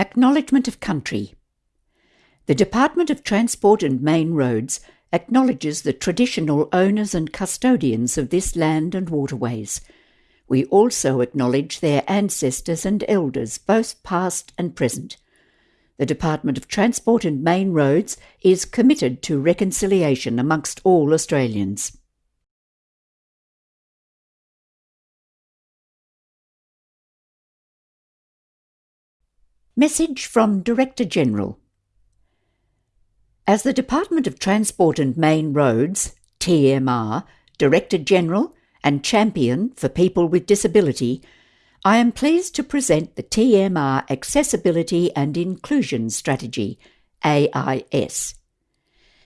Acknowledgement of Country The Department of Transport and Main Roads acknowledges the traditional owners and custodians of this land and waterways. We also acknowledge their ancestors and elders, both past and present. The Department of Transport and Main Roads is committed to reconciliation amongst all Australians. Message from Director General As the Department of Transport and Main Roads, TMR, Director General and Champion for People with Disability, I am pleased to present the TMR Accessibility and Inclusion Strategy, AIS.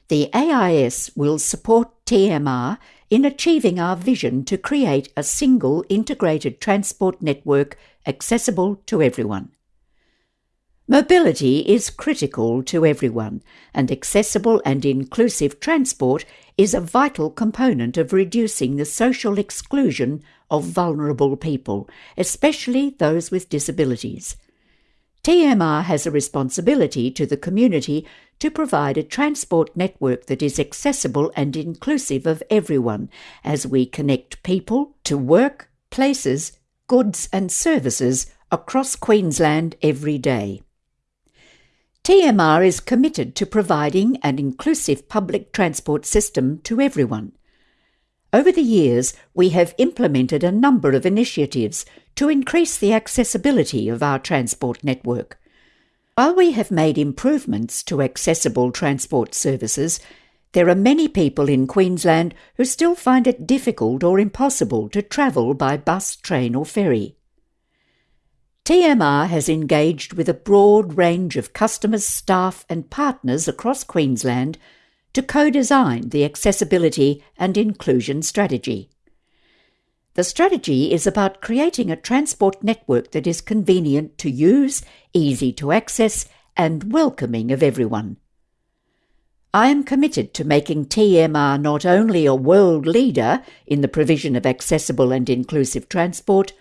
The AIS will support TMR in achieving our vision to create a single integrated transport network accessible to everyone. Mobility is critical to everyone, and accessible and inclusive transport is a vital component of reducing the social exclusion of vulnerable people, especially those with disabilities. TMR has a responsibility to the community to provide a transport network that is accessible and inclusive of everyone as we connect people to work, places, goods, and services across Queensland every day. TMR is committed to providing an inclusive public transport system to everyone. Over the years, we have implemented a number of initiatives to increase the accessibility of our transport network. While we have made improvements to accessible transport services, there are many people in Queensland who still find it difficult or impossible to travel by bus, train, or ferry. TMR has engaged with a broad range of customers, staff, and partners across Queensland to co design the accessibility and inclusion strategy. The strategy is about creating a transport network that is convenient to use, easy to access, and welcoming of everyone. I am committed to making TMR not only a world leader in the provision of accessible and inclusive transport,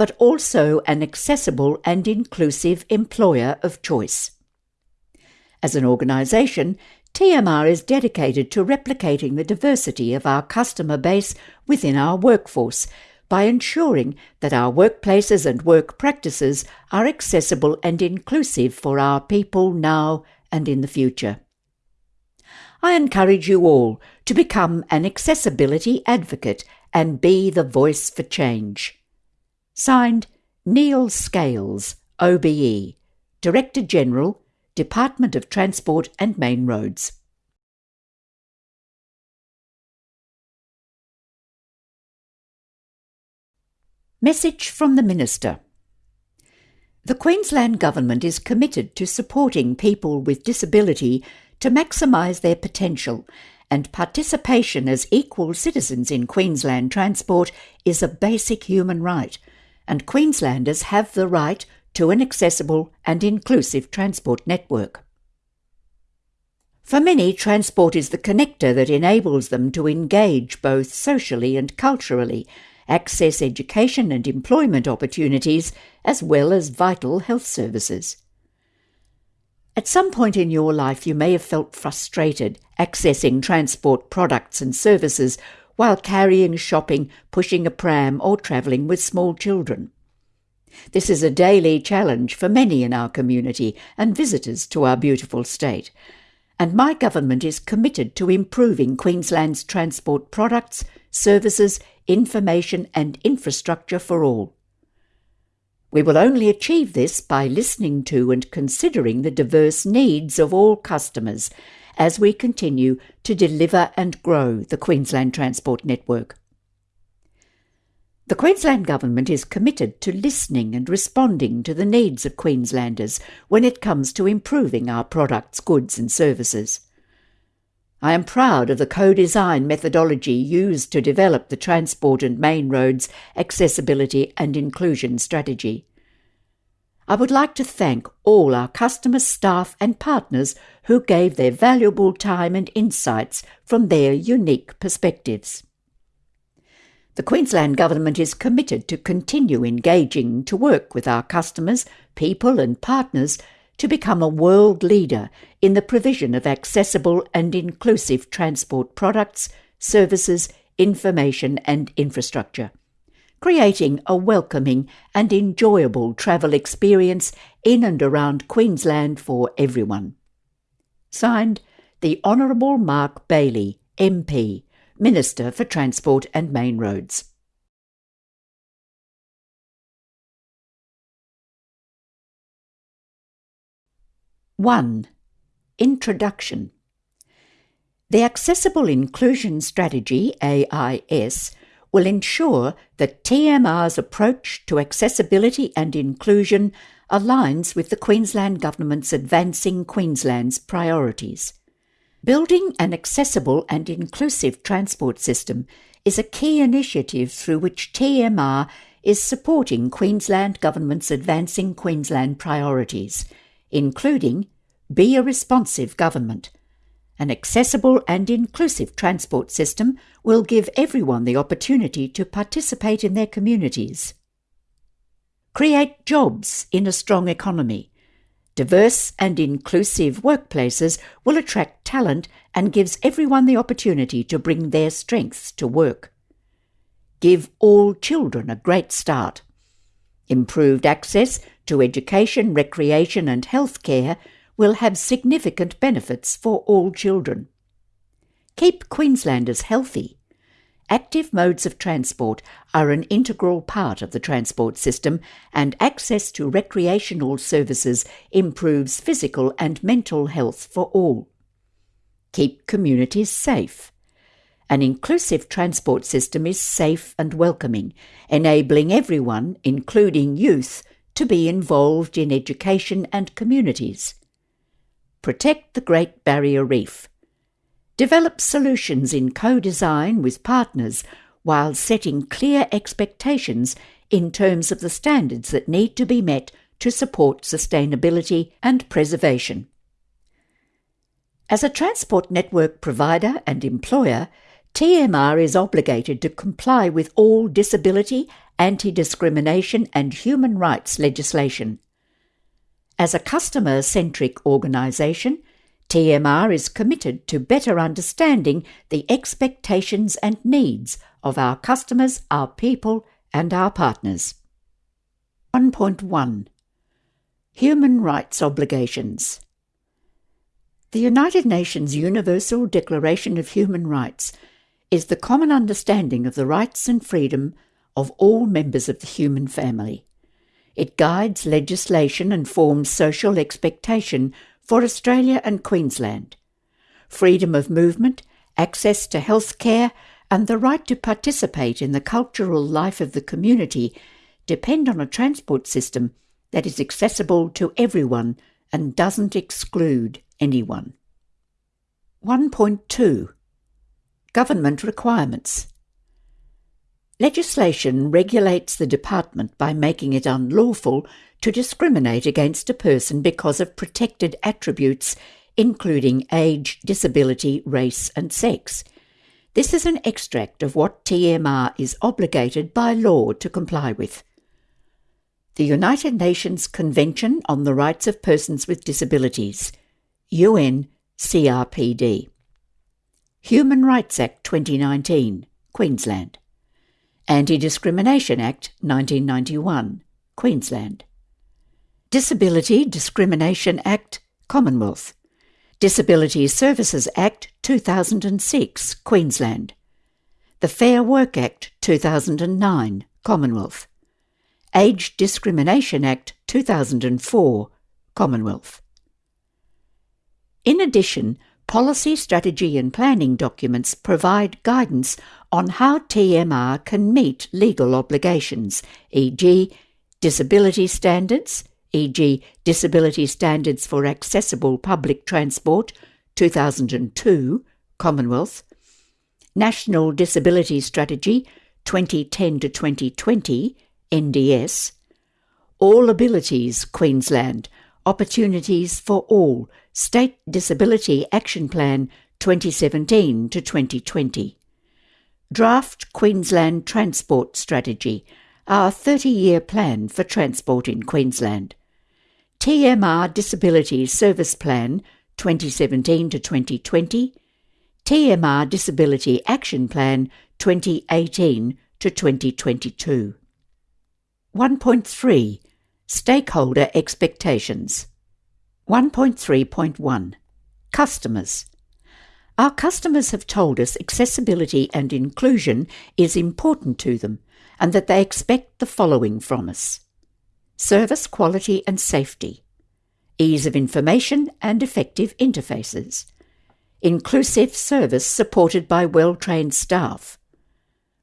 but also an accessible and inclusive employer of choice. As an organisation, TMR is dedicated to replicating the diversity of our customer base within our workforce by ensuring that our workplaces and work practices are accessible and inclusive for our people now and in the future. I encourage you all to become an accessibility advocate and be the voice for change. Signed, Neil Scales, OBE, Director General, Department of Transport and Main Roads. Message from the Minister The Queensland Government is committed to supporting people with disability to maximise their potential, and participation as equal citizens in Queensland transport is a basic human right and Queenslanders have the right to an accessible and inclusive transport network. For many, transport is the connector that enables them to engage both socially and culturally, access education and employment opportunities, as well as vital health services. At some point in your life, you may have felt frustrated accessing transport products and services while carrying shopping, pushing a pram, or travelling with small children. This is a daily challenge for many in our community and visitors to our beautiful state, and my government is committed to improving Queensland's transport products, services, information, and infrastructure for all. We will only achieve this by listening to and considering the diverse needs of all customers as we continue to deliver and grow the Queensland Transport Network. The Queensland Government is committed to listening and responding to the needs of Queenslanders when it comes to improving our products, goods, and services. I am proud of the co design methodology used to develop the Transport and Main Roads Accessibility and Inclusion Strategy. I would like to thank all our customers, staff, and partners who gave their valuable time and insights from their unique perspectives. The Queensland Government is committed to continue engaging to work with our customers, people and partners to become a world leader in the provision of accessible and inclusive transport products, services, information, and infrastructure, creating a welcoming and enjoyable travel experience in and around Queensland for everyone. Signed, the Honourable Mark Bailey, MP, Minister for Transport and Main Roads. One Introduction The Accessible Inclusion Strategy AIS will ensure that TMR's approach to accessibility and inclusion aligns with the Queensland Government's Advancing Queensland's priorities. Building an accessible and inclusive transport system is a key initiative through which TMR is supporting Queensland Government's Advancing Queensland priorities, including Be a Responsive Government. An accessible and inclusive transport system will give everyone the opportunity to participate in their communities. Create jobs in a strong economy Diverse and inclusive workplaces will attract talent and gives everyone the opportunity to bring their strengths to work. Give all children a great start. Improved access to education, recreation and health care will have significant benefits for all children. Keep Queenslanders healthy active modes of transport are an integral part of the transport system, and access to recreational services improves physical and mental health for all. Keep communities safe. An inclusive transport system is safe and welcoming, enabling everyone, including youth, to be involved in education and communities. Protect the Great Barrier Reef. Develop solutions in co design with partners while setting clear expectations in terms of the standards that need to be met to support sustainability and preservation. As a transport network provider and employer, TMR is obligated to comply with all disability, anti discrimination, and human rights legislation. As a customer centric organisation, TMR is committed to better understanding the expectations and needs of our customers, our people, and our partners. 1.1 Human Rights Obligations The United Nations Universal Declaration of Human Rights is the common understanding of the rights and freedom of all members of the human family. It guides legislation and forms social expectation for Australia and Queensland. Freedom of movement, access to health care, and the right to participate in the cultural life of the community depend on a transport system that is accessible to everyone and doesn't exclude anyone. 1.2 Government Requirements Legislation regulates the department by making it unlawful to discriminate against a person because of protected attributes, including age, disability, race, and sex. This is an extract of what TMR is obligated by law to comply with. The United Nations Convention on the Rights of Persons with Disabilities, UN CRPD. Human Rights Act 2019, Queensland. Anti Discrimination Act 1991, Queensland. Disability Discrimination Act, Commonwealth. Disability Services Act 2006, Queensland. The Fair Work Act 2009, Commonwealth. Age Discrimination Act 2004, Commonwealth. In addition, policy, strategy, and planning documents provide guidance on how TMR can meet legal obligations, e.g., disability standards, e.g., Disability Standards for Accessible Public Transport, 2002, Commonwealth, National Disability Strategy, 2010 to 2020, NDS, All Abilities, Queensland, Opportunities for All, State Disability Action Plan 2017 to 2020. Draft Queensland Transport Strategy, our 30 year plan for transport in Queensland. TMR Disability Service Plan 2017 to 2020, TMR Disability Action Plan 2018 to 2022. 1.3 Stakeholder Expectations. 1.3.1 Customers. Our customers have told us accessibility and inclusion is important to them and that they expect the following from us. Service quality and safety, ease of information and effective interfaces, inclusive service supported by well trained staff,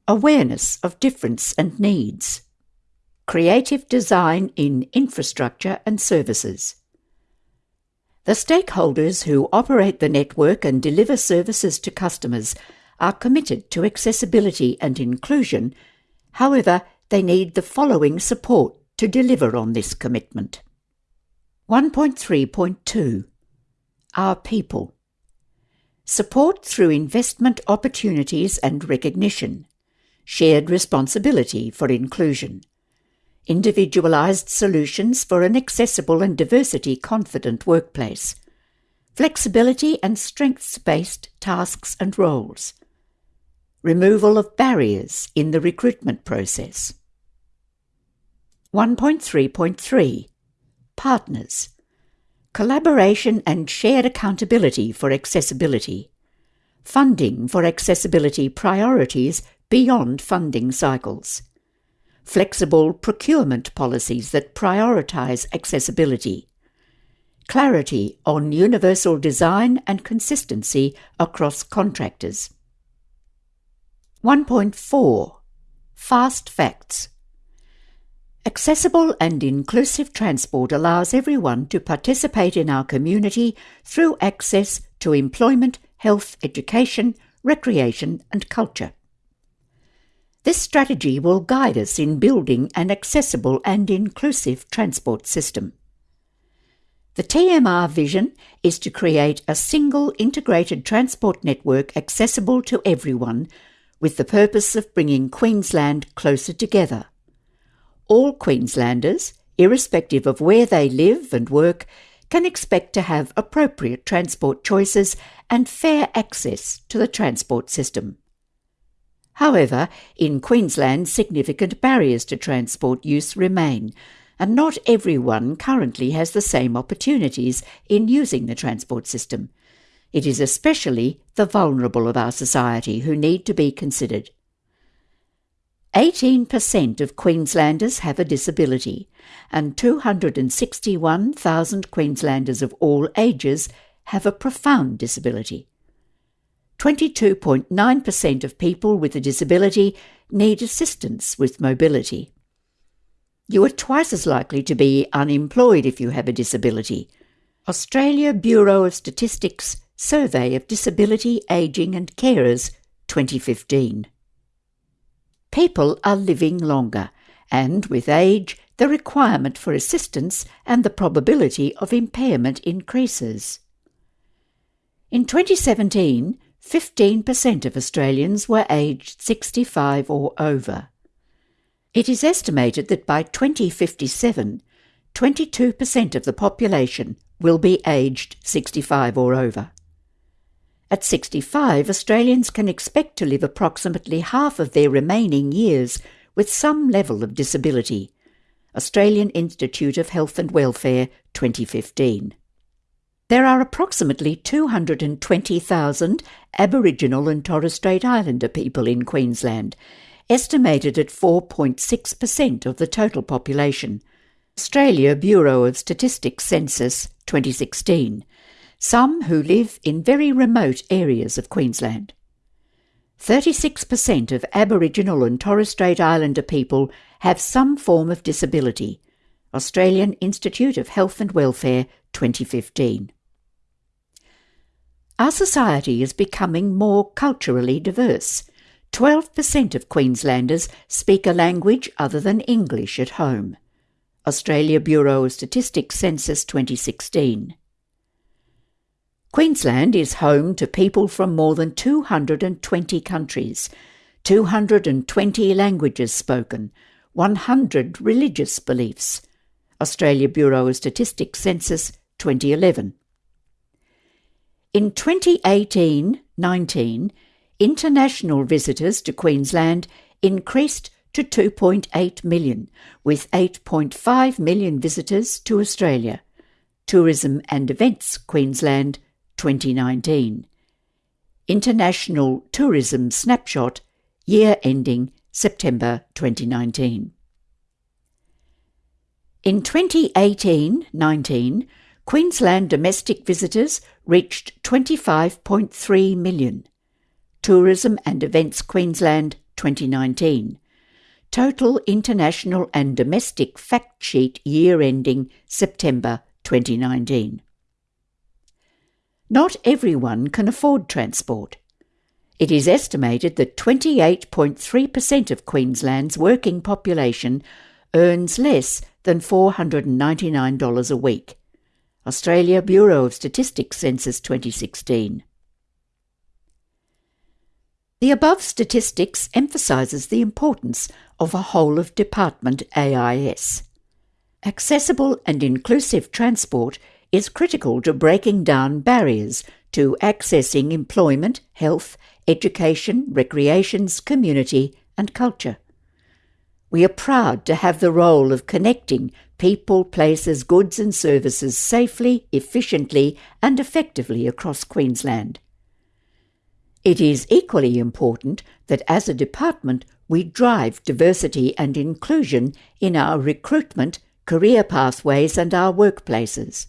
awareness of difference and needs, creative design in infrastructure and services. The stakeholders who operate the network and deliver services to customers are committed to accessibility and inclusion. However, they need the following support to deliver on this commitment. 1.3.2 Our People Support through investment opportunities and recognition, shared responsibility for inclusion, individualized solutions for an accessible and diversity confident workplace, flexibility and strengths based tasks and roles, removal of barriers in the recruitment process. 1.3.3 Partners. Collaboration and shared accountability for accessibility. Funding for accessibility priorities beyond funding cycles flexible procurement policies that prioritize accessibility, clarity on universal design and consistency across contractors. 1.4 Fast Facts Accessible and inclusive transport allows everyone to participate in our community through access to employment, health, education, recreation, and culture. This strategy will guide us in building an accessible and inclusive transport system. The TMR vision is to create a single integrated transport network accessible to everyone with the purpose of bringing Queensland closer together. All Queenslanders, irrespective of where they live and work, can expect to have appropriate transport choices and fair access to the transport system. However, in Queensland, significant barriers to transport use remain, and not everyone currently has the same opportunities in using the transport system. It is especially the vulnerable of our society who need to be considered. 18% of Queenslanders have a disability, and 261,000 Queenslanders of all ages have a profound disability. 22.9% of people with a disability need assistance with mobility. You are twice as likely to be unemployed if you have a disability. Australia Bureau of Statistics Survey of Disability, Ageing and Carers 2015. People are living longer, and with age, the requirement for assistance and the probability of impairment increases. In 2017, 15% of Australians were aged 65 or over. It is estimated that by 2057, 22% of the population will be aged 65 or over. At 65, Australians can expect to live approximately half of their remaining years with some level of disability. Australian Institute of Health and Welfare 2015. There are approximately 220,000 Aboriginal and Torres Strait Islander people in Queensland, estimated at 4.6% of the total population. Australia Bureau of Statistics Census 2016. Some who live in very remote areas of Queensland. 36% of Aboriginal and Torres Strait Islander people have some form of disability. Australian Institute of Health and Welfare 2015. Our society is becoming more culturally diverse. 12% of Queenslanders speak a language other than English at home. Australia Bureau of Statistics Census 2016. Queensland is home to people from more than 220 countries, 220 languages spoken, 100 religious beliefs, Australia Bureau of Statistics Census 2011. In 2018 19, international visitors to Queensland increased to 2.8 million, with 8.5 million visitors to Australia. Tourism and Events Queensland 2019. International Tourism Snapshot, year ending September 2019. In 2018 19, Queensland domestic visitors reached 25.3 million. Tourism and Events Queensland 2019. Total international and domestic fact sheet year ending September 2019. Not everyone can afford transport. It is estimated that 28.3% of Queensland's working population earns less than $499 a week. Australia Bureau of Statistics Census 2016. The above statistics emphasises the importance of a whole of department AIS. Accessible and inclusive transport is critical to breaking down barriers to accessing employment, health, education, recreations, community, and culture. We are proud to have the role of connecting people, places, goods, and services safely, efficiently, and effectively across Queensland. It is equally important that as a department we drive diversity and inclusion in our recruitment, career pathways, and our workplaces.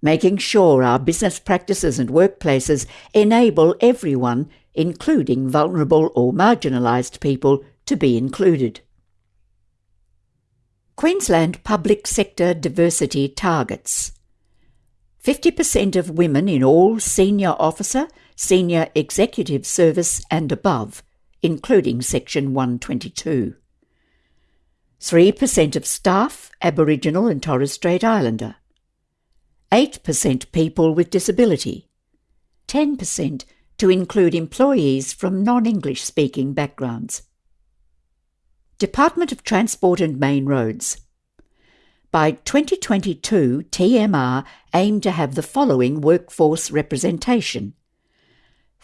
Making sure our business practices and workplaces enable everyone, including vulnerable or marginalised people, to be included. Queensland Public Sector Diversity Targets 50% of women in all senior officer, senior executive service and above, including Section 122. 3% of staff Aboriginal and Torres Strait Islander. 8% people with disability. 10% to include employees from non English speaking backgrounds. Department of Transport and Main Roads. By 2022, TMR aimed to have the following workforce representation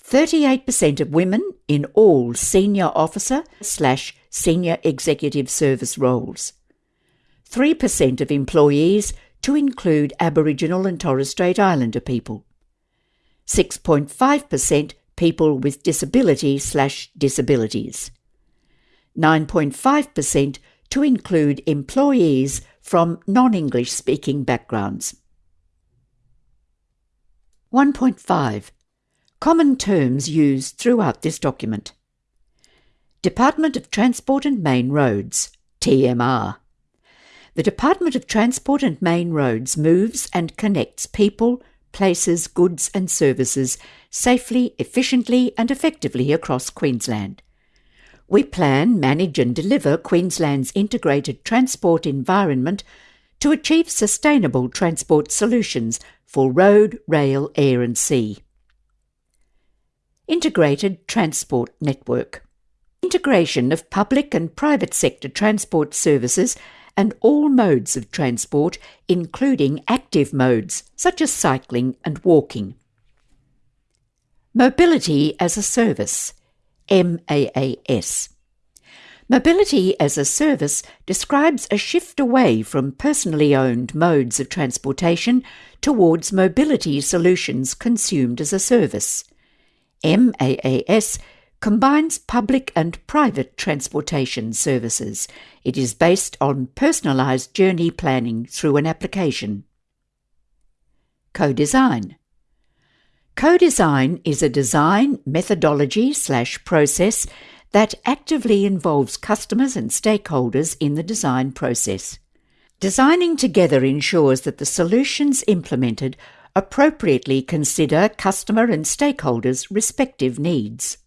38% of women in all senior officer slash senior executive service roles, 3% of employees to include Aboriginal and Torres Strait Islander people, 6.5% people with disability slash disabilities. 9.5% to include employees from non English speaking backgrounds. 1.5 Common terms used throughout this document. Department of Transport and Main Roads, TMR. The Department of Transport and Main Roads moves and connects people, places, goods, and services safely, efficiently, and effectively across Queensland. We plan, manage, and deliver Queensland's integrated transport environment to achieve sustainable transport solutions for road, rail, air, and sea. Integrated Transport Network Integration of public and private sector transport services and all modes of transport, including active modes such as cycling and walking. Mobility as a Service MAAS. Mobility as a service describes a shift away from personally owned modes of transportation towards mobility solutions consumed as a service. MAAS combines public and private transportation services. It is based on personalised journey planning through an application. Co design. Co design is a design methodology slash process that actively involves customers and stakeholders in the design process. Designing together ensures that the solutions implemented appropriately consider customer and stakeholders' respective needs.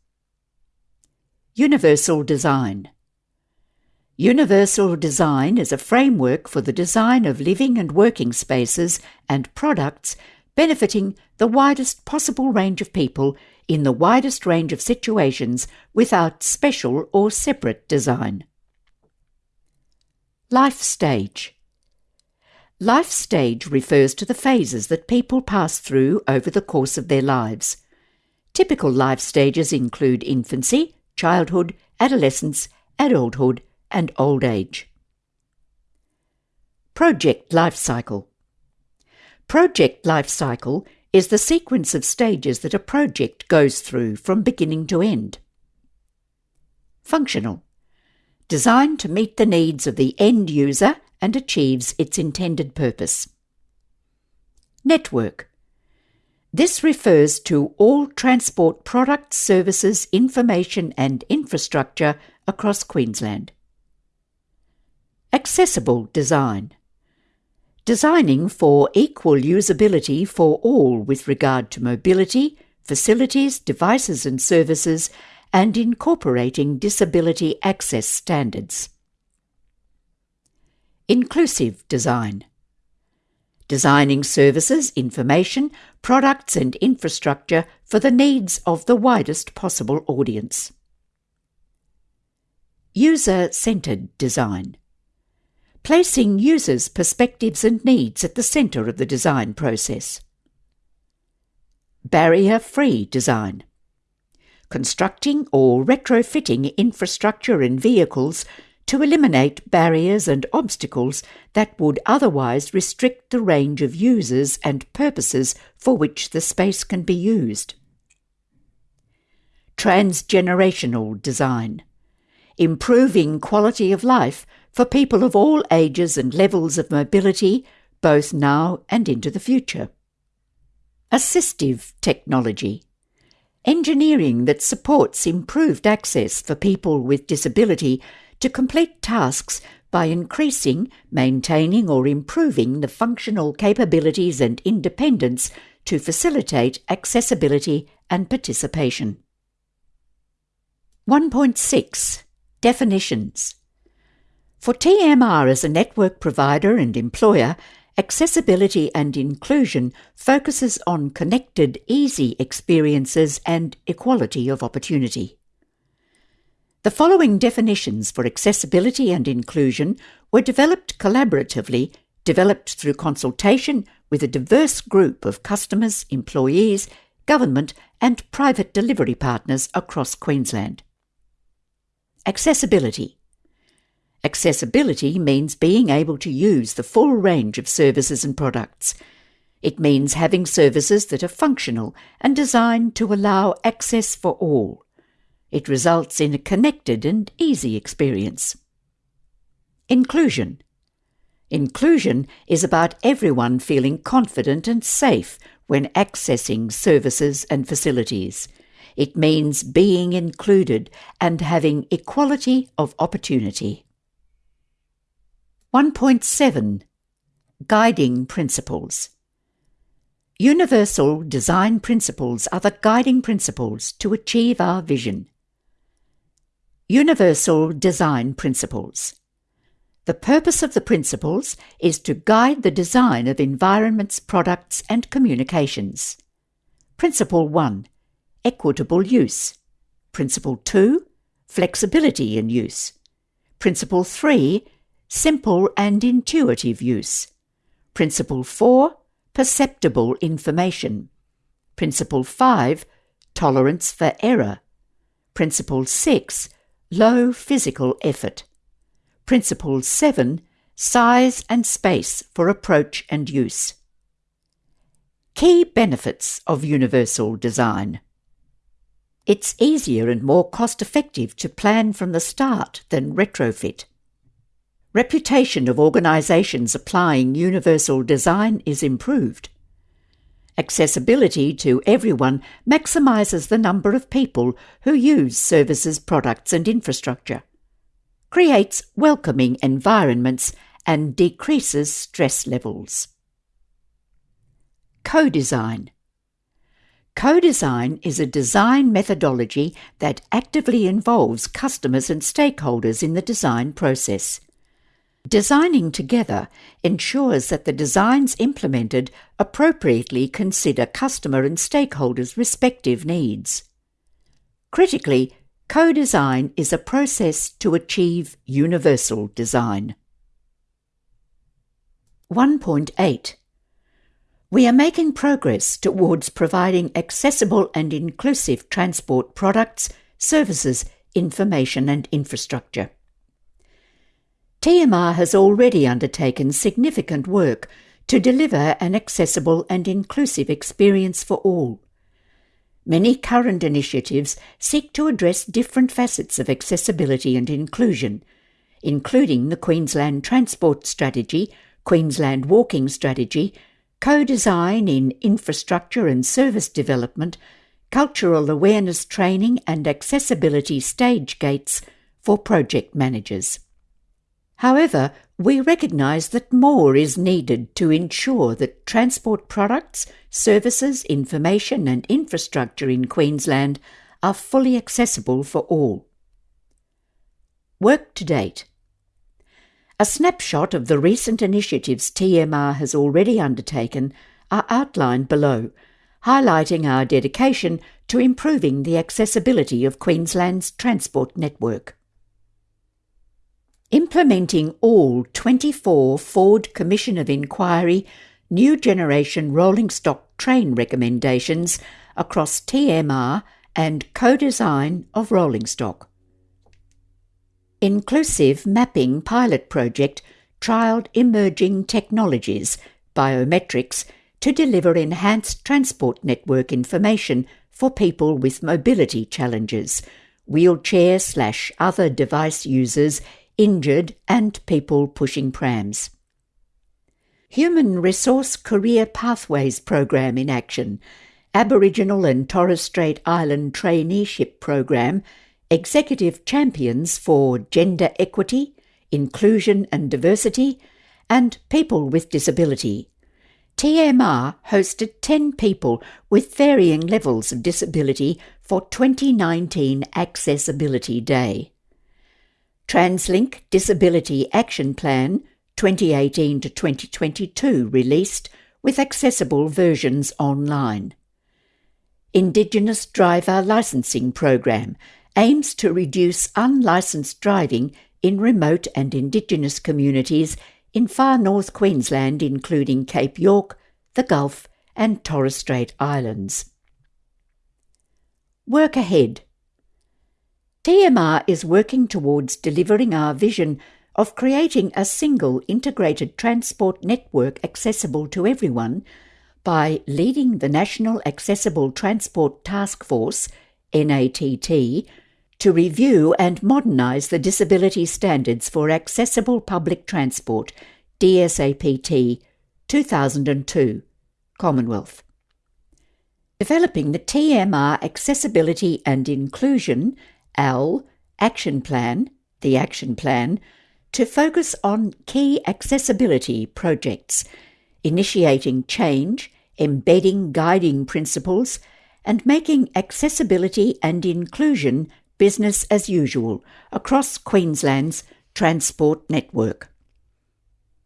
Universal Design Universal design is a framework for the design of living and working spaces and products benefiting the widest possible range of people in the widest range of situations without special or separate design. Life Stage Life stage refers to the phases that people pass through over the course of their lives. Typical life stages include infancy, childhood, adolescence, adulthood, and old age. Project life cycle. Project life cycle is the sequence of stages that a project goes through from beginning to end. Functional. Designed to meet the needs of the end user and achieves its intended purpose. Network. This refers to all transport products, services, information, and infrastructure across Queensland. Accessible design designing for equal usability for all with regard to mobility, facilities, devices and services, and incorporating disability access standards. Inclusive design. Designing services, information, products, and infrastructure for the needs of the widest possible audience. User centered design placing users' perspectives and needs at the centre of the design process. Barrier free design. Constructing or retrofitting infrastructure and vehicles to eliminate barriers and obstacles that would otherwise restrict the range of users and purposes for which the space can be used. Transgenerational design. Improving quality of life for people of all ages and levels of mobility, both now and into the future. Assistive technology. Engineering that supports improved access for people with disability to complete tasks by increasing, maintaining, or improving the functional capabilities and independence to facilitate accessibility and participation. 1.6 Definitions for TMR as a network provider and employer, accessibility and inclusion focuses on connected, easy experiences and equality of opportunity. The following definitions for accessibility and inclusion were developed collaboratively, developed through consultation with a diverse group of customers, employees, government, and private delivery partners across Queensland. Accessibility Accessibility means being able to use the full range of services and products. It means having services that are functional and designed to allow access for all. It results in a connected and easy experience. Inclusion. Inclusion is about everyone feeling confident and safe when accessing services and facilities. It means being included and having equality of opportunity. 1.7 Guiding Principles Universal design principles are the guiding principles to achieve our vision. Universal design principles. The purpose of the principles is to guide the design of environments, products, and communications. Principle 1 Equitable use. Principle 2 Flexibility in use. Principle 3 simple and intuitive use. Principle 4 perceptible information. Principle 5 tolerance for error. Principle 6 low physical effort. Principle 7 size and space for approach and use. Key benefits of universal design. It's easier and more cost effective to plan from the start than retrofit. Reputation of organisations applying universal design is improved. Accessibility to everyone maximises the number of people who use services, products, and infrastructure, creates welcoming environments, and decreases stress levels. Co design. Co design is a design methodology that actively involves customers and stakeholders in the design process. Designing together ensures that the designs implemented appropriately consider customer and stakeholders' respective needs. Critically, co design is a process to achieve universal design. 1.8 We are making progress towards providing accessible and inclusive transport products, services, information and infrastructure. TMR has already undertaken significant work to deliver an accessible and inclusive experience for all. Many current initiatives seek to address different facets of accessibility and inclusion, including the Queensland Transport Strategy Queensland Walking Strategy, co design in infrastructure and service development, cultural awareness training, and accessibility stage gates for project managers. However, we recognise that more is needed to ensure that transport products, services, information, and infrastructure in Queensland are fully accessible for all. Work to date. A snapshot of the recent initiatives TMR has already undertaken are outlined below, highlighting our dedication to improving the accessibility of Queensland's transport network. Implementing all 24 Forde Commission of Inquiry New Generation Rolling Stock Train recommendations across TMR and co design of rolling stock. Inclusive Mapping Pilot Project trialled emerging technologies, biometrics, to deliver enhanced transport network information for people with mobility challenges, wheelchair slash other device users, injured, and people pushing prams. Human Resource Career Pathways Program in action, Aboriginal and Torres Strait Island Traineeship Program executive champions for gender equity, inclusion and diversity, and people with disability. TMR hosted 10 people with varying levels of disability for 2019 Accessibility Day. TransLink Disability Action Plan 2018 to 2022 released with accessible versions online. Indigenous Driver Licensing Program aims to reduce unlicensed driving in remote and Indigenous communities in far north Queensland, including Cape York, the Gulf, and Torres Strait Islands. Work ahead. TMR is working towards delivering our vision of creating a single integrated transport network accessible to everyone by leading the National Accessible Transport Task Force, NATT, to review and modernise the disability standards for accessible public transport, DSAPT 2002, Commonwealth. Developing the TMR Accessibility and Inclusion AL Action Plan, the Action Plan, to focus on key accessibility projects, initiating change, embedding guiding principles, and making accessibility and inclusion business as usual across Queensland's transport network.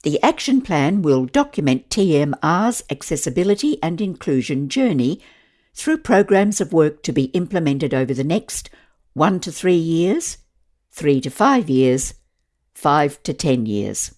The action plan will document TMR's accessibility and inclusion journey through programs of work to be implemented over the next one to three years, three to five years, five to ten years.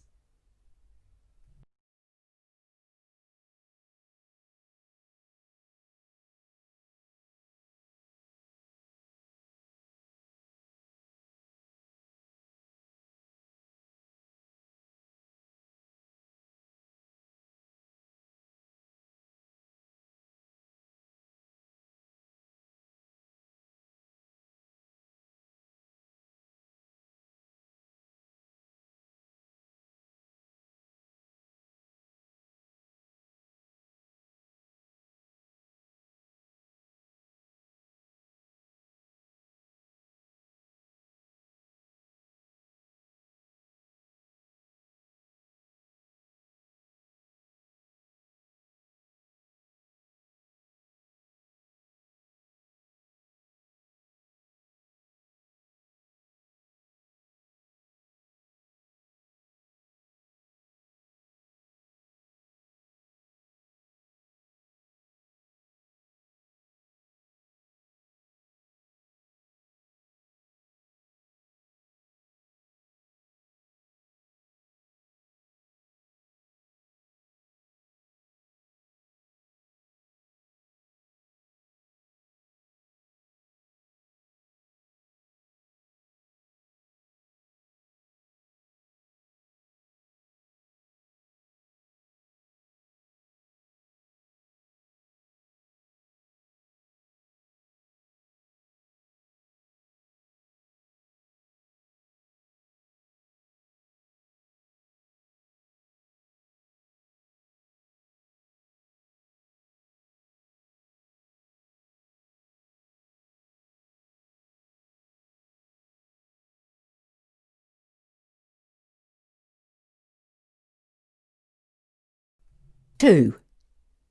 2.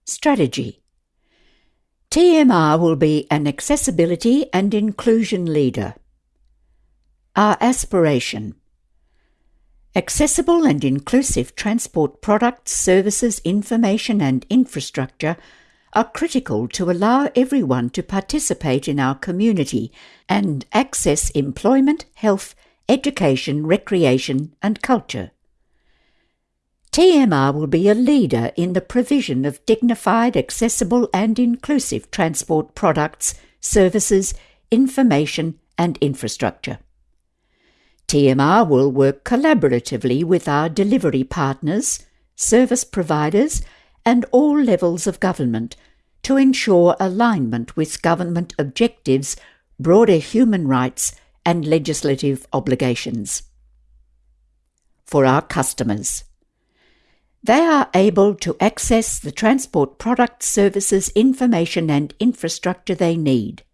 Strategy TMR will be an accessibility and inclusion leader. Our aspiration Accessible and inclusive transport products, services, information, and infrastructure are critical to allow everyone to participate in our community and access employment, health, education, recreation, and culture. TMR will be a leader in the provision of dignified, accessible, and inclusive transport products, services, information, and infrastructure. TMR will work collaboratively with our delivery partners, service providers, and all levels of government to ensure alignment with government objectives, broader human rights, and legislative obligations. For our customers, they are able to access the transport products, services, information, and infrastructure they need.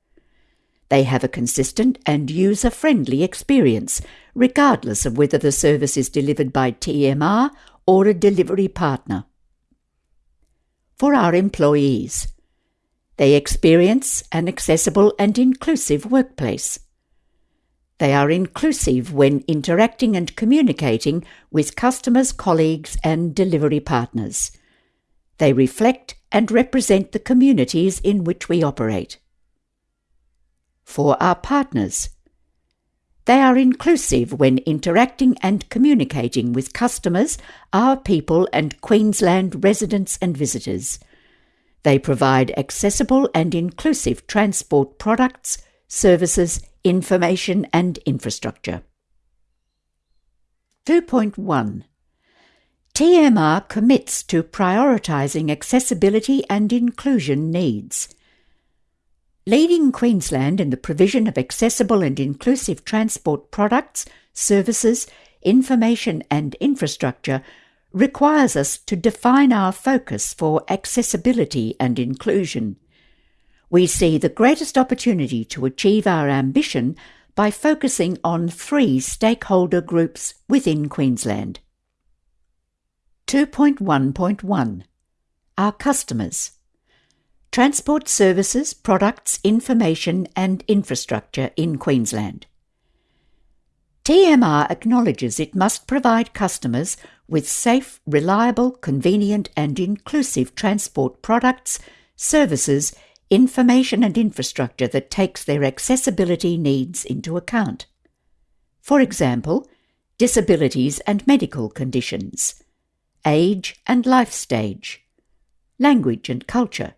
They have a consistent and user friendly experience, regardless of whether the service is delivered by TMR or a delivery partner. For our employees, they experience an accessible and inclusive workplace. They are inclusive when interacting and communicating with customers, colleagues, and delivery partners. They reflect and represent the communities in which we operate. For our partners, they are inclusive when interacting and communicating with customers, our people, and Queensland residents and visitors. They provide accessible and inclusive transport products, services, information and infrastructure. 2.1 TMR commits to prioritising accessibility and inclusion needs. Leading Queensland in the provision of accessible and inclusive transport products, services, information and infrastructure requires us to define our focus for accessibility and inclusion we see the greatest opportunity to achieve our ambition by focusing on three stakeholder groups within Queensland. 2.1.1 Our customers Transport services, products, information and infrastructure in Queensland. TMR acknowledges it must provide customers with safe, reliable, convenient and inclusive transport products, services, information and infrastructure that takes their accessibility needs into account. For example, disabilities and medical conditions, age and life stage, language and culture,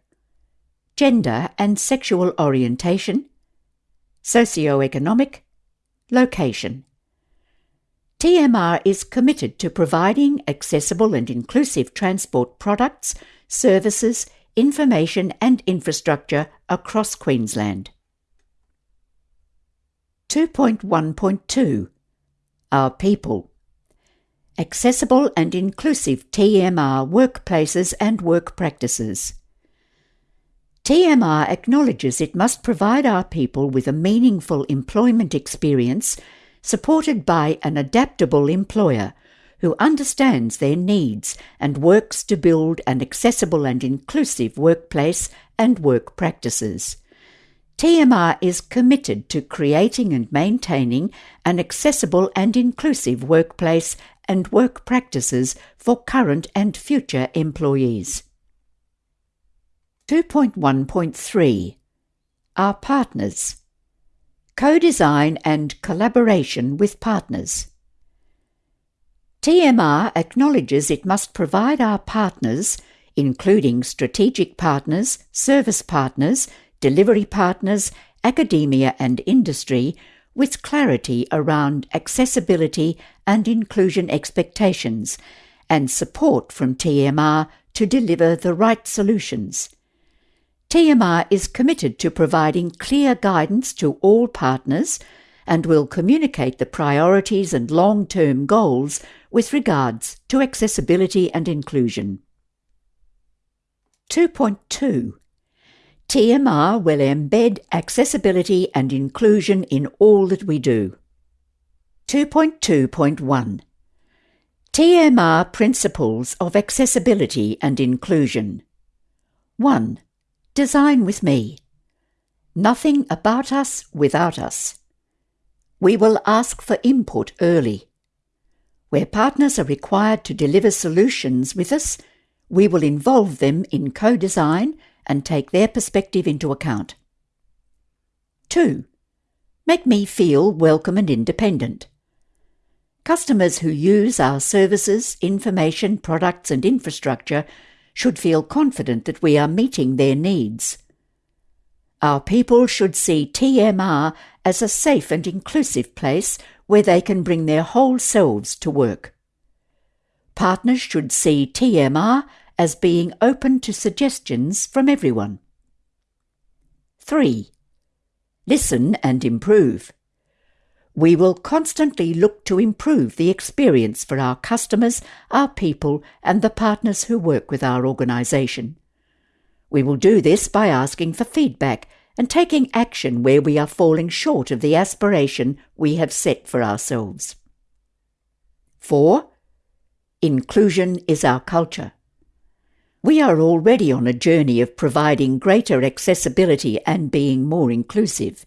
gender and sexual orientation, socio-economic, location. TMR is committed to providing accessible and inclusive transport products, services, information and infrastructure across Queensland. 2.1.2 Our People Accessible and inclusive TMR workplaces and work practices. TMR acknowledges it must provide our people with a meaningful employment experience supported by an adaptable employer who understands their needs and works to build an accessible and inclusive workplace and work practices. TMR is committed to creating and maintaining an accessible and inclusive workplace and work practices for current and future employees. 2.1.3 Our Partners Co design and collaboration with partners. TMR acknowledges it must provide our partners, including strategic partners, service partners, delivery partners, academia, and industry, with clarity around accessibility and inclusion expectations, and support from TMR to deliver the right solutions. TMR is committed to providing clear guidance to all partners and will communicate the priorities and long term goals with regards to accessibility and inclusion. 2.2 TMR will embed accessibility and inclusion in all that we do. 2.2.1 TMR Principles of Accessibility and Inclusion 1. Design with me. Nothing about us without us. We will ask for input early. Where partners are required to deliver solutions with us, we will involve them in co design and take their perspective into account. 2. Make me feel welcome and independent. Customers who use our services, information, products, and infrastructure should feel confident that we are meeting their needs. Our people should see TMR as a safe and inclusive place where they can bring their whole selves to work. Partners should see TMR as being open to suggestions from everyone. 3. Listen and improve. We will constantly look to improve the experience for our customers, our people, and the partners who work with our organisation. We will do this by asking for feedback and taking action where we are falling short of the aspiration we have set for ourselves. 4. Inclusion is our culture. We are already on a journey of providing greater accessibility and being more inclusive.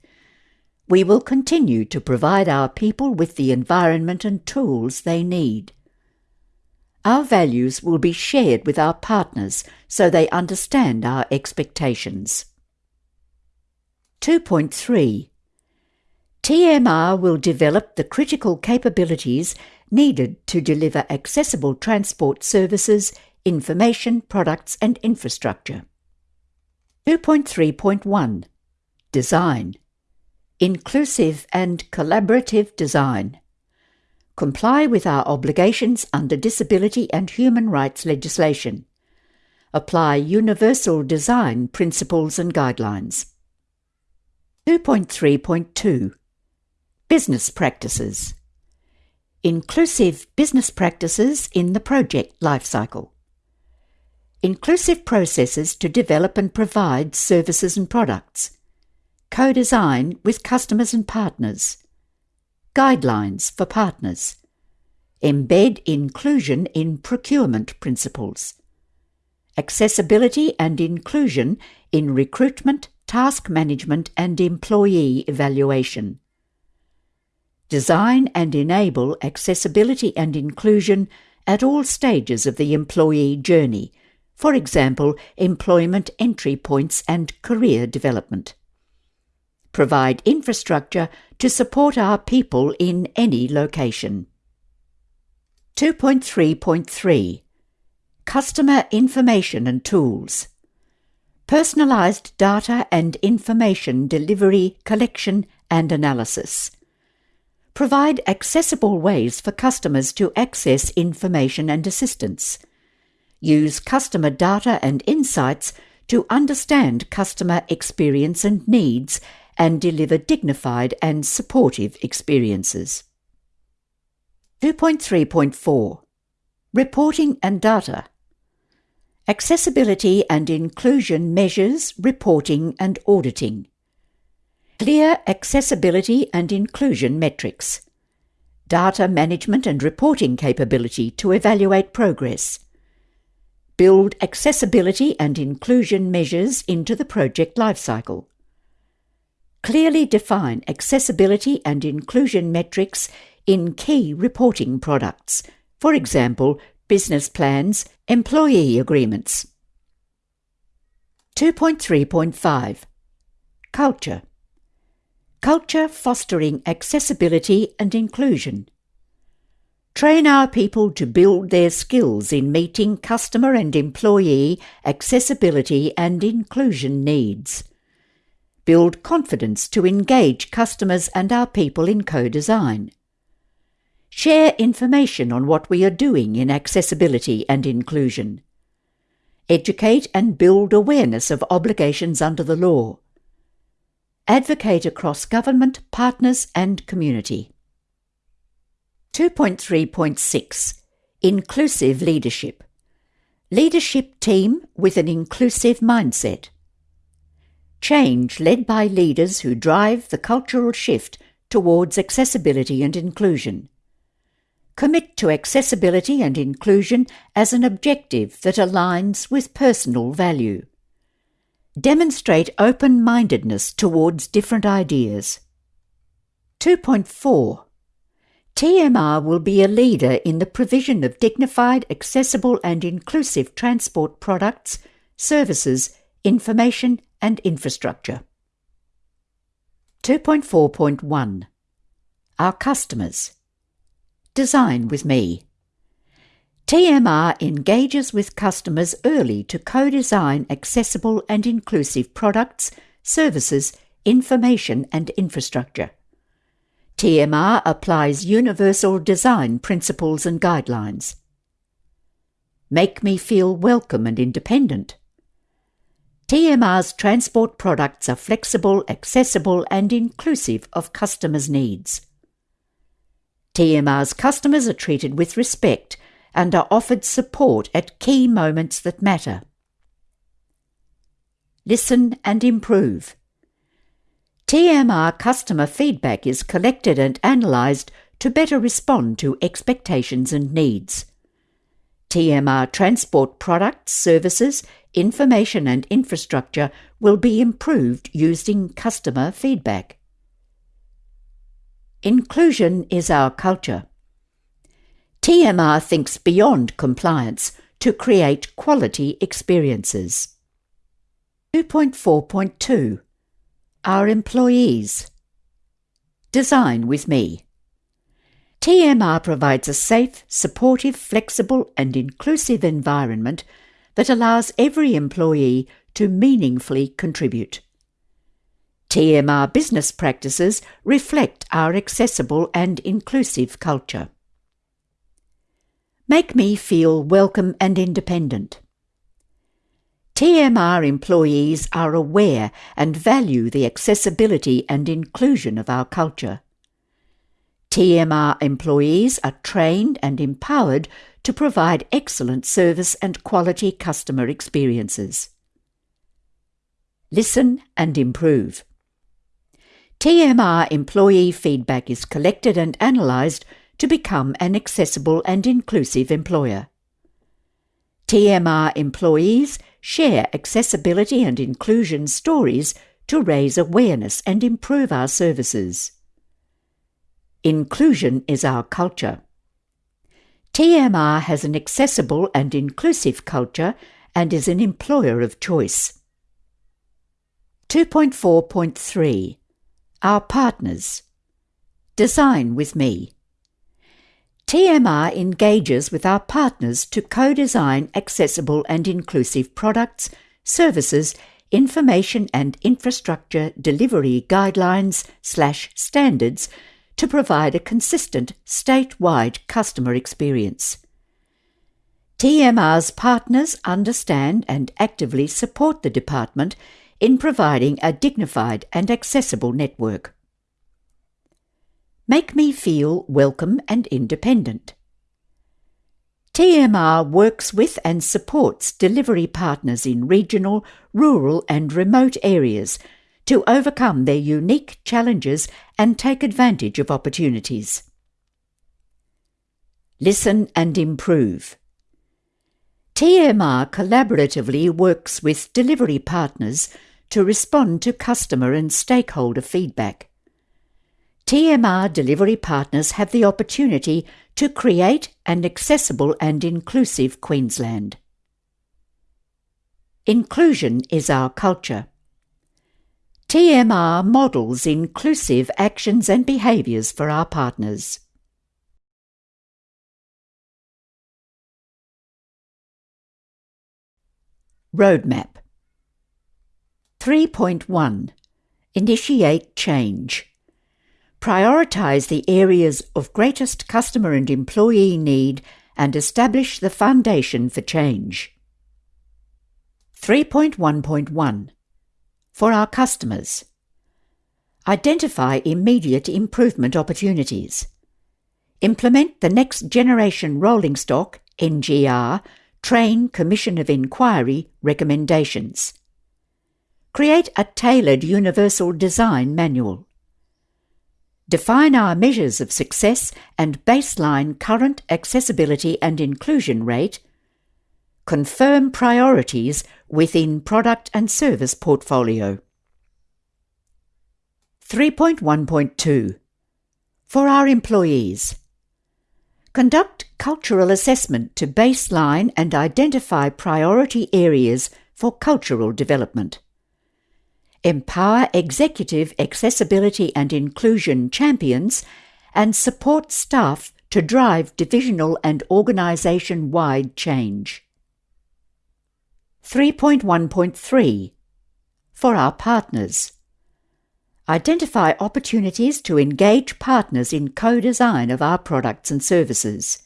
We will continue to provide our people with the environment and tools they need. Our values will be shared with our partners so they understand our expectations. 2.3 TMR will develop the critical capabilities needed to deliver accessible transport services, information, products, and infrastructure. 2.3.1 Design Inclusive and collaborative design. Comply with our obligations under disability and human rights legislation. Apply universal design principles and guidelines. 2.3.2 Business Practices. Inclusive business practices in the project lifecycle. Inclusive processes to develop and provide services and products. Co-design with customers and partners, guidelines for partners, embed inclusion in procurement principles, accessibility and inclusion in recruitment, task management and employee evaluation. Design and enable accessibility and inclusion at all stages of the employee journey, for example, employment entry points and career development provide infrastructure to support our people in any location. 2.3.3 Customer Information and Tools Personalized data and information delivery, collection, and analysis. Provide accessible ways for customers to access information and assistance. Use customer data and insights to understand customer experience and needs and deliver dignified and supportive experiences. 2.3.4 Reporting and Data Accessibility and Inclusion Measures, Reporting and Auditing. Clear accessibility and inclusion metrics. Data management and reporting capability to evaluate progress. Build accessibility and inclusion measures into the project lifecycle clearly define accessibility and inclusion metrics in key reporting products, for example, business plans, employee agreements. 2.3.5 Culture Culture fostering accessibility and inclusion. Train our people to build their skills in meeting customer and employee accessibility and inclusion needs build confidence to engage customers and our people in co design. Share information on what we are doing in accessibility and inclusion. Educate and build awareness of obligations under the law. Advocate across government, partners, and community. 2.3.6 Inclusive Leadership Leadership team with an inclusive mindset change led by leaders who drive the cultural shift towards accessibility and inclusion. Commit to accessibility and inclusion as an objective that aligns with personal value. Demonstrate open mindedness towards different ideas. 2.4 TMR will be a leader in the provision of dignified, accessible, and inclusive transport products, services, information, and infrastructure. 2.4.1 Our customers. Design with me. TMR engages with customers early to co design accessible and inclusive products, services, information, and infrastructure. TMR applies universal design principles and guidelines. Make me feel welcome and independent. TMR's transport products are flexible, accessible, and inclusive of customers' needs. TMR's customers are treated with respect and are offered support at key moments that matter. Listen and improve. TMR customer feedback is collected and analysed to better respond to expectations and needs. TMR transport products, services, information and infrastructure will be improved using customer feedback. Inclusion is our culture. TMR thinks beyond compliance to create quality experiences. 2.4.2 our employees. Design with me. TMR provides a safe, supportive, flexible, and inclusive environment that allows every employee to meaningfully contribute. TMR business practices reflect our accessible and inclusive culture. Make me feel welcome and independent. TMR employees are aware and value the accessibility and inclusion of our culture. TMR employees are trained and empowered to provide excellent service and quality customer experiences. Listen and improve. TMR employee feedback is collected and analysed to become an accessible and inclusive employer. TMR employees share accessibility and inclusion stories to raise awareness and improve our services. Inclusion is our culture. TMR has an accessible and inclusive culture and is an employer of choice. 2.4.3 Our Partners Design with me. TMR engages with our partners to co design accessible and inclusive products, services, information and infrastructure delivery guidelines slash standards to provide a consistent statewide customer experience. TMR's partners understand and actively support the department in providing a dignified and accessible network make me feel welcome and independent. TMR works with and supports delivery partners in regional, rural, and remote areas to overcome their unique challenges and take advantage of opportunities. Listen and improve. TMR collaboratively works with delivery partners to respond to customer and stakeholder feedback. TMR delivery partners have the opportunity to create an accessible and inclusive Queensland. Inclusion is our culture. TMR models inclusive actions and behaviours for our partners. Roadmap 3.1 Initiate change. Prioritise the areas of greatest customer and employee need and establish the foundation for change. 3.1.1 For our customers, identify immediate improvement opportunities. Implement the Next Generation Rolling Stock NGR Train Commission of Inquiry recommendations. Create a tailored universal design manual define our measures of success and baseline current accessibility and inclusion rate, confirm priorities within product and service portfolio. 3.1.2 For our employees, conduct cultural assessment to baseline and identify priority areas for cultural development. Empower executive accessibility and inclusion champions and support staff to drive divisional and organisation wide change. 3.1.3 For our partners. Identify opportunities to engage partners in co design of our products and services.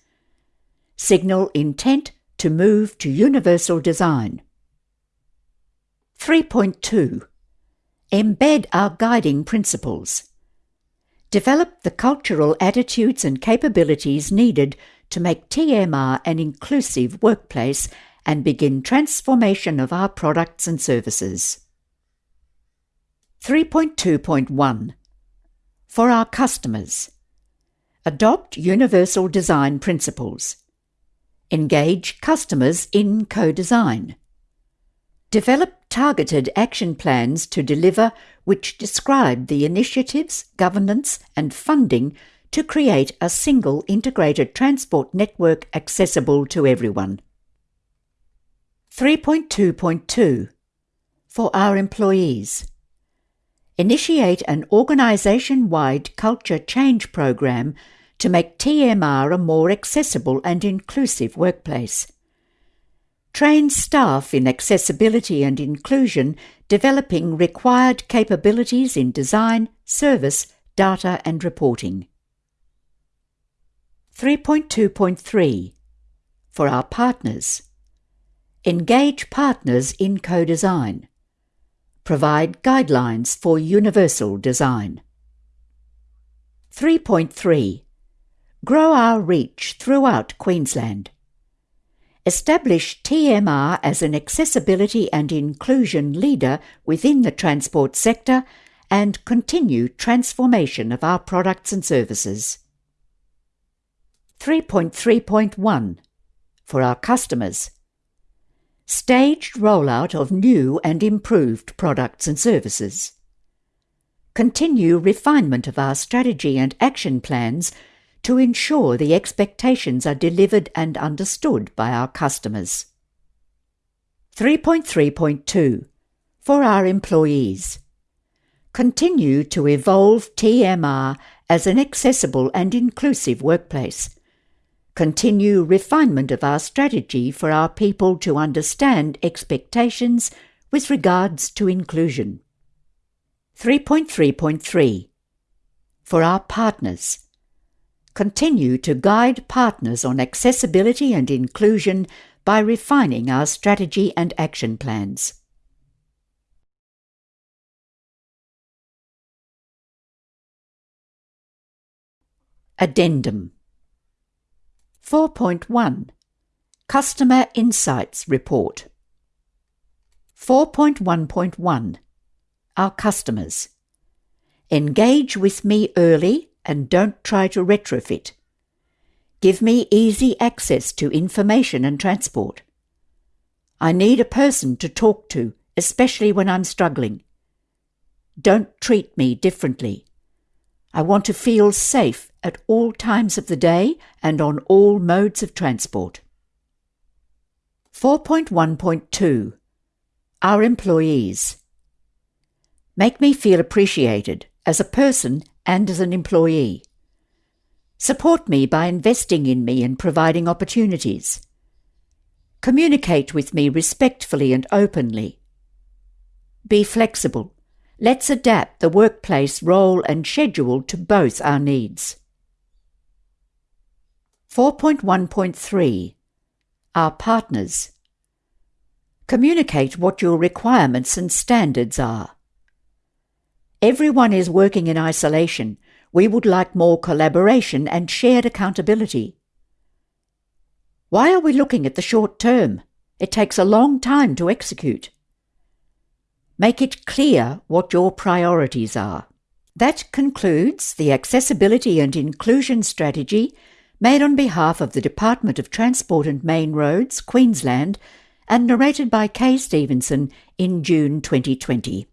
Signal intent to move to universal design. 3.2 Embed our guiding principles. Develop the cultural attitudes and capabilities needed to make TMR an inclusive workplace and begin transformation of our products and services. 3.2.1 For our customers, adopt universal design principles. Engage customers in co design. Develop targeted action plans to deliver which describe the initiatives, governance, and funding to create a single integrated transport network accessible to everyone. 3.2.2 For our employees. Initiate an organisation wide culture change program to make TMR a more accessible and inclusive workplace. Train staff in accessibility and inclusion, developing required capabilities in design, service, data, and reporting. 3.2.3 For our partners. Engage partners in co design. Provide guidelines for universal design. 3.3 Grow our reach throughout Queensland. Establish TMR as an accessibility and inclusion leader within the transport sector and continue transformation of our products and services. 3.3.1 For our customers. Staged rollout of new and improved products and services. Continue refinement of our strategy and action plans to ensure the expectations are delivered and understood by our customers. 3.3.2 For our employees. Continue to evolve TMR as an accessible and inclusive workplace. Continue refinement of our strategy for our people to understand expectations with regards to inclusion. 3.3.3 For our partners continue to guide partners on accessibility and inclusion by refining our strategy and action plans. Addendum. 4.1 Customer Insights Report. 4.1.1 Our Customers. Engage with me early and don't try to retrofit. Give me easy access to information and transport. I need a person to talk to, especially when I'm struggling. Don't treat me differently. I want to feel safe at all times of the day and on all modes of transport. 4.1.2 Our employees. Make me feel appreciated as a person and as an employee. Support me by investing in me and providing opportunities. Communicate with me respectfully and openly. Be flexible. Let's adapt the workplace role and schedule to both our needs. 4.1.3 Our partners. Communicate what your requirements and standards are. Everyone is working in isolation. We would like more collaboration and shared accountability. Why are we looking at the short term? It takes a long time to execute. Make it clear what your priorities are. That concludes the Accessibility and Inclusion Strategy made on behalf of the Department of Transport and Main Roads, Queensland, and narrated by Kay Stevenson in June 2020.